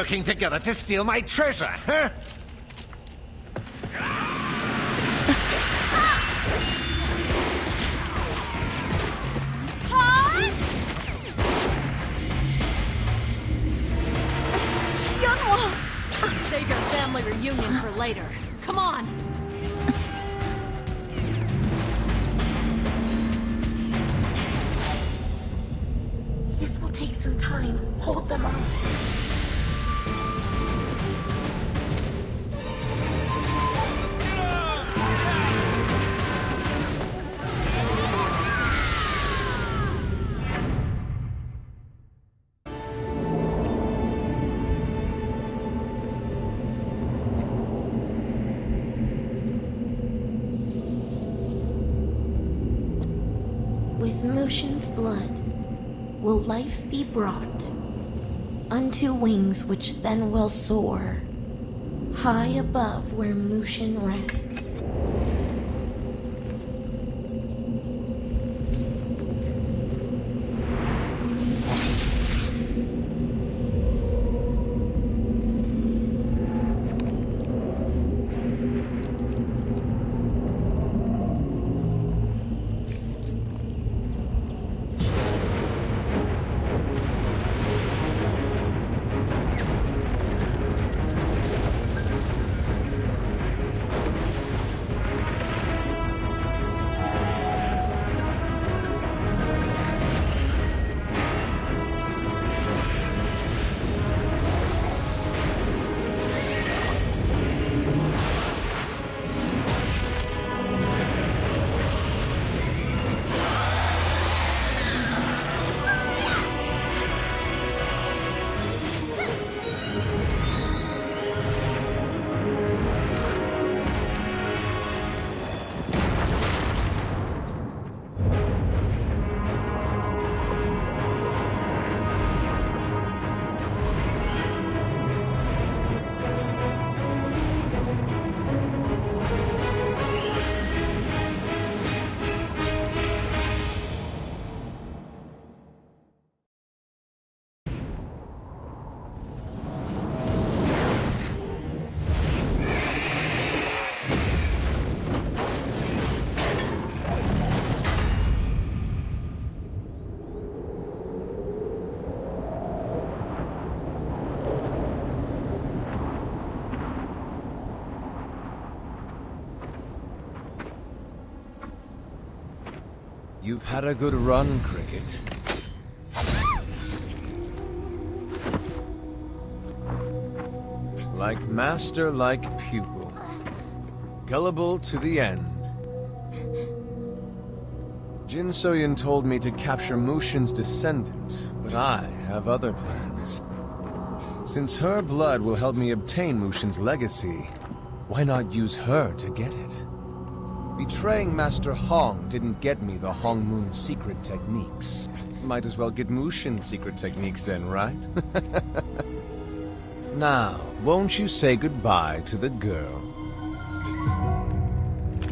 all working together to steal my treasure, huh? Yunwa! Save your family reunion for later. Come on! This will take some time. Hold them off. Mushin's blood, will life be brought unto wings which then will soar high above where Mushin rests. You've had a good run, Cricket. Like master, like pupil. Gullible to the end. Jin Soyun told me to capture Mushin's descendant, but I have other plans. Since her blood will help me obtain Mushin's legacy, why not use her to get it? Betraying Master Hong didn't get me the Hong Moon secret techniques. Might as well get Mushin's secret techniques then, right? now, won't you say goodbye to the girl?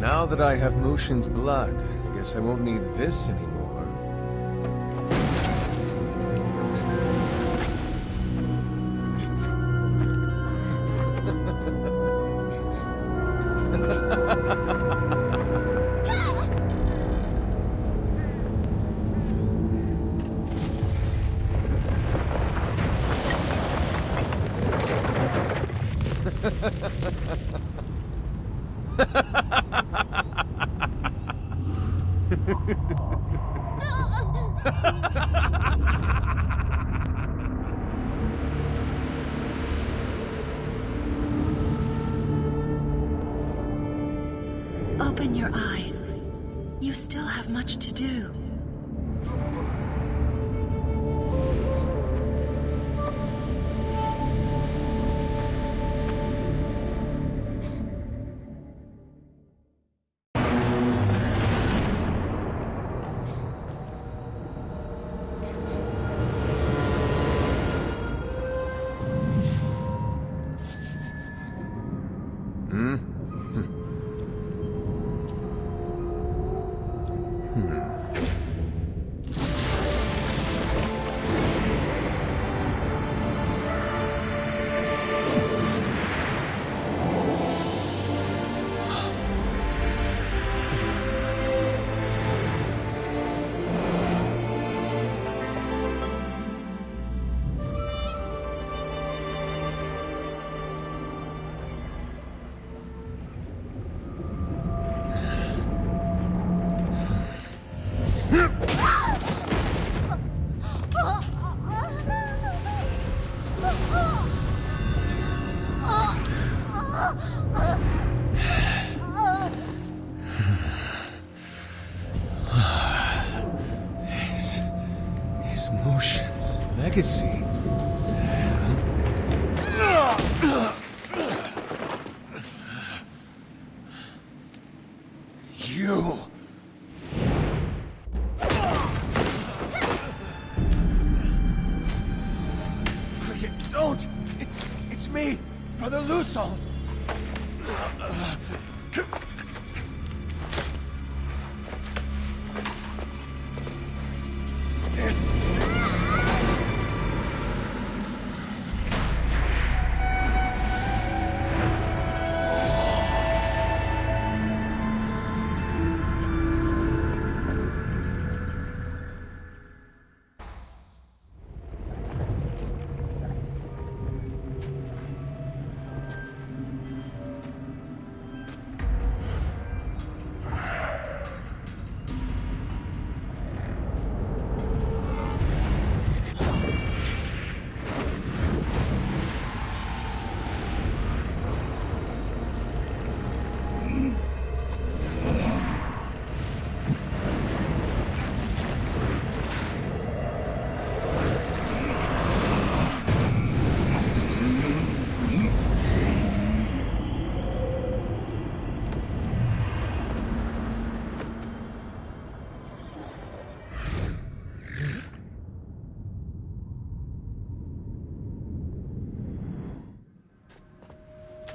Now that I have Mushin's blood, I guess I won't need this anymore. Open your eyes. You still have much to do.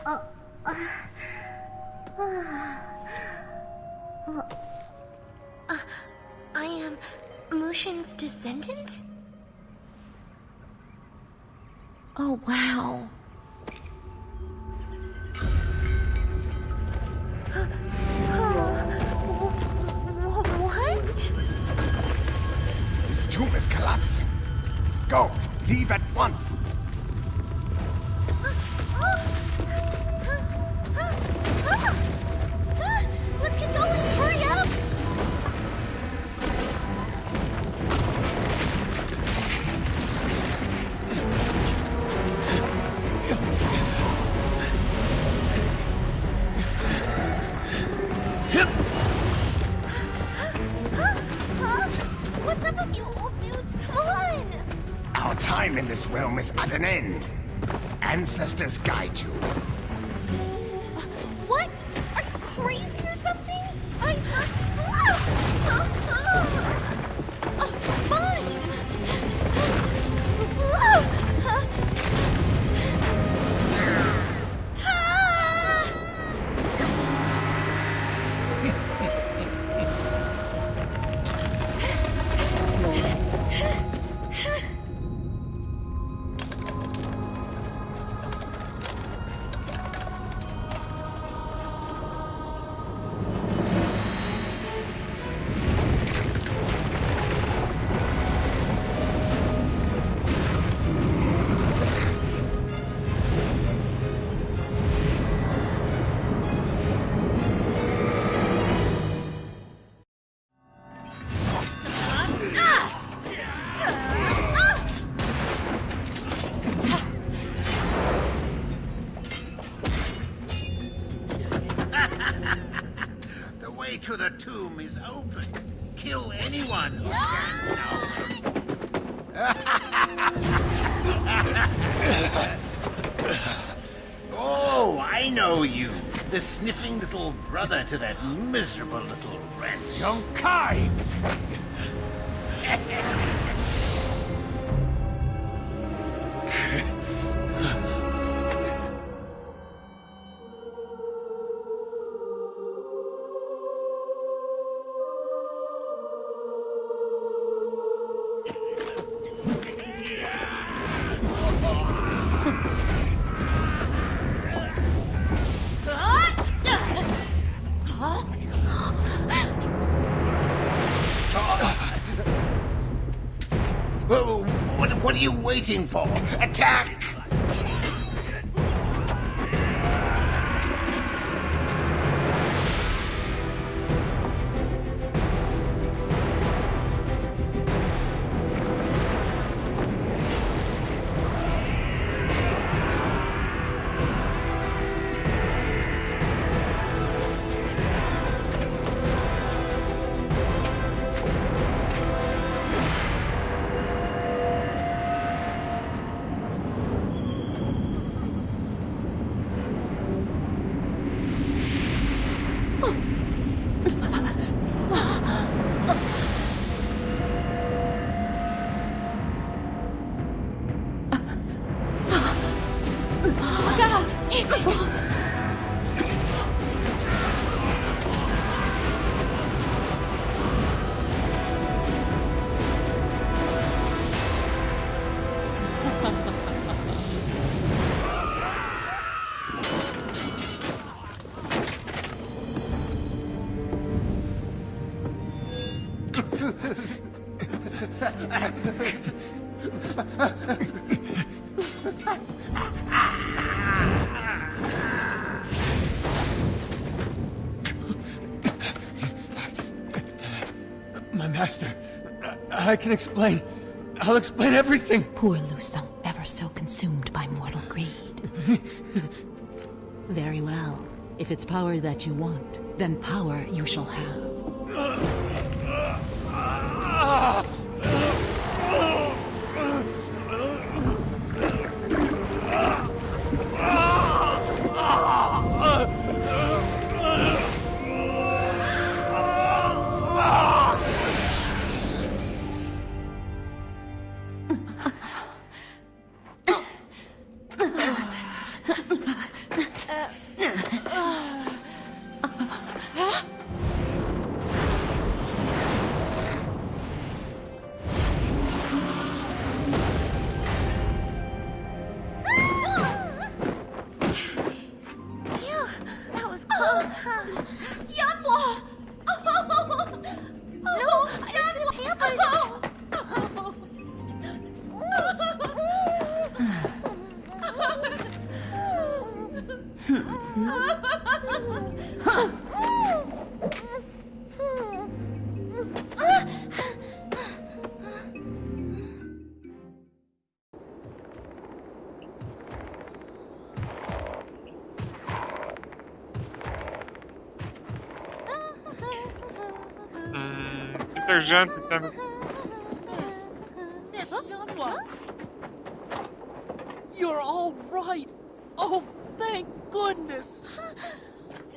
I am Mushin's descendant? Oh, wow. Wh- What? This tomb is collapsing. Go. Leave at once. Realm is at an end. Ancestors guide you. Way to the tomb is open. Kill anyone who stands in our way. oh, I know you. The sniffing little brother to that miserable little wretch. Young you waiting for? Attack! Master, I, I can explain. I'll explain everything. Poor Lu Sung, ever so consumed by mortal greed. Very well. If it's power that you want, then power you shall have. 哈 哈 Hum, detergente também. Miss, Miss Yanhua! You're all right! Oh, thank goodness!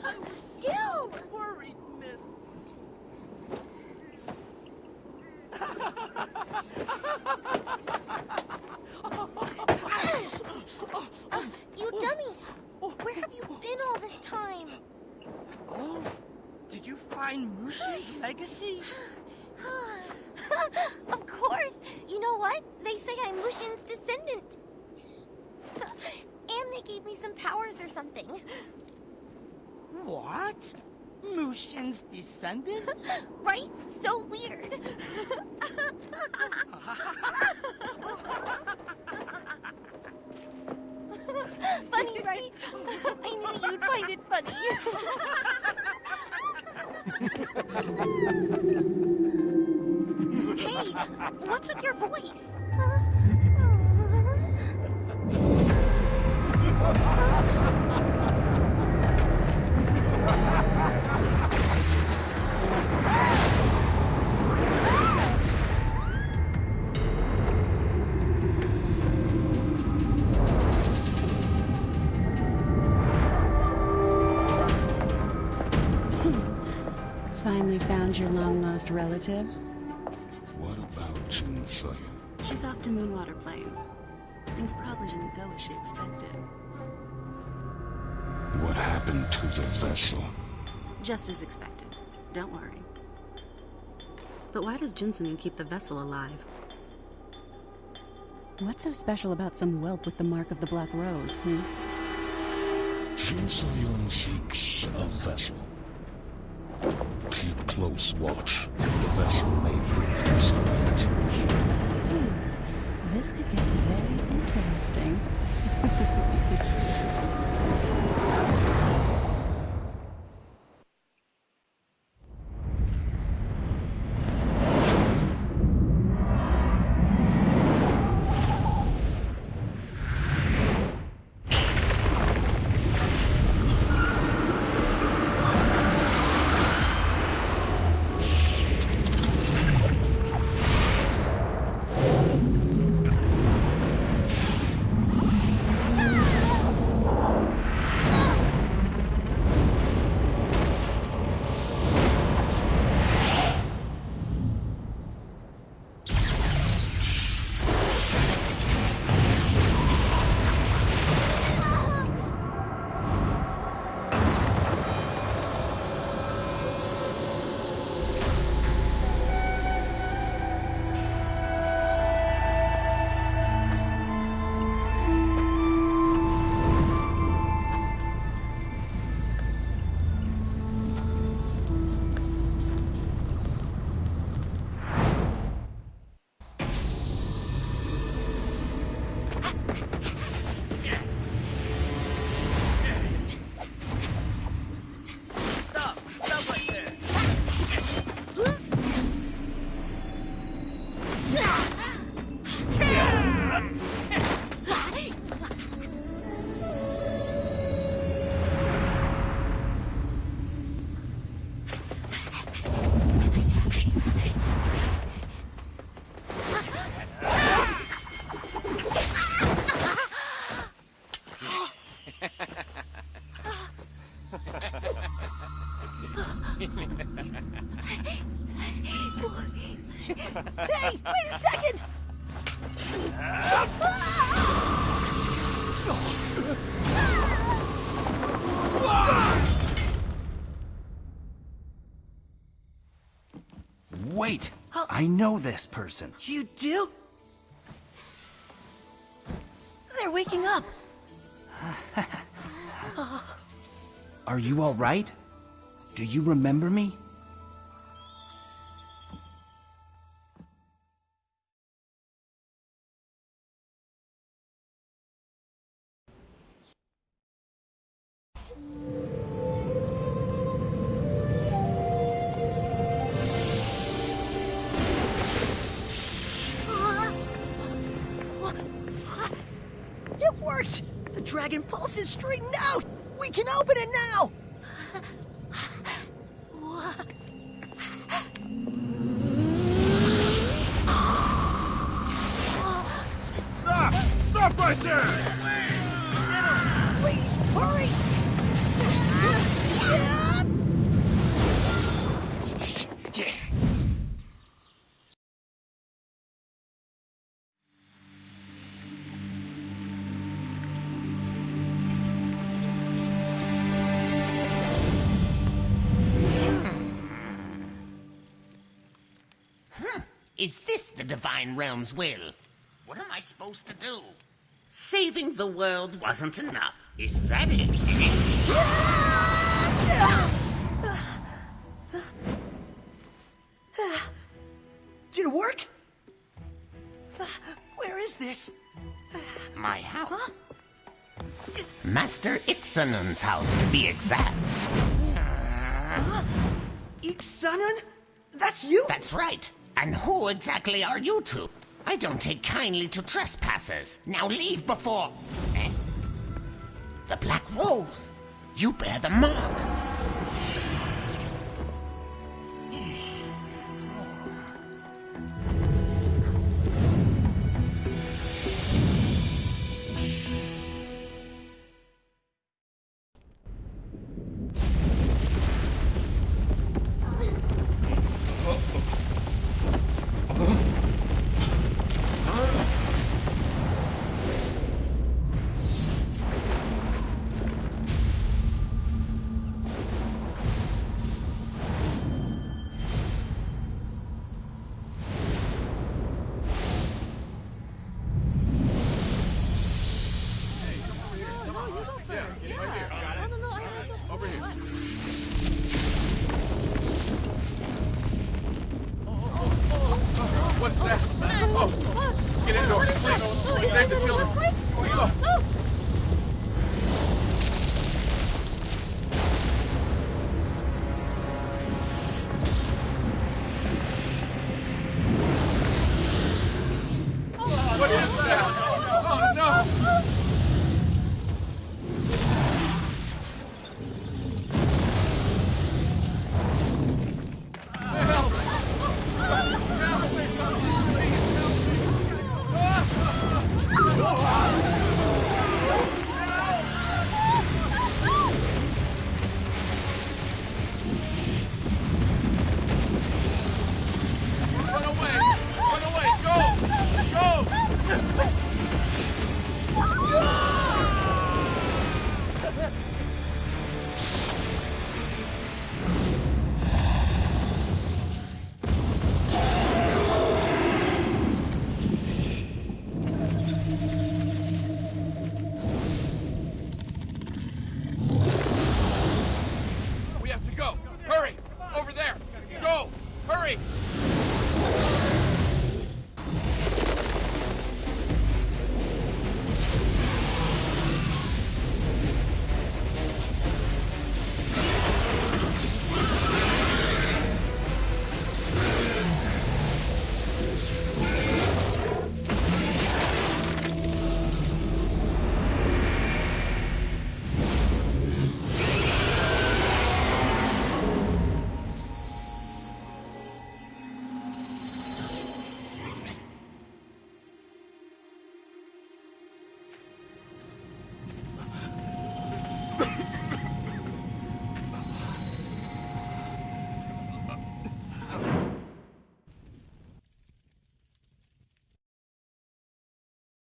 I was Still! so worried, Miss. You dummy! Where have you been all this time? Oh, did you find Mushin's legacy? of course! You know what? They say I'm Mushin's descendant. and they gave me some powers or something. What? Mushin's descendant? Right? So weird. funny, right? I knew you'd find it funny. Hey, what's with your voice? Your long-lost relative? What about Jin Soyun? She's off to Moonwater Plains. Things probably didn't go as she expected. What happened to the vessel? Just as expected. Don't worry. But why does Jinsoon keep the vessel alive? What's so special about some whelp with the mark of the Black Rose, hmm? Jin Soyun seeks a vessel. Close watch. The vessel may prove obsolete. Hmm. This could get very interesting. Wait! I know this person. You do? They're waking up. Are you alright? Do you remember me? It worked! The Dragon Pulse is straightened out! We can open it now! Stop! Stop right there! Hmm. Is this the Divine Realm's will? What am I supposed to do? Saving the world wasn't enough. Is that it? Did it work? Where is this? My house. Master Iksanun's house, to be exact. Iksanun? That's you? That's right. And who exactly are you two? I don't take kindly to trespassers. Now leave before. Eh? The Black Rose. You bear the mark.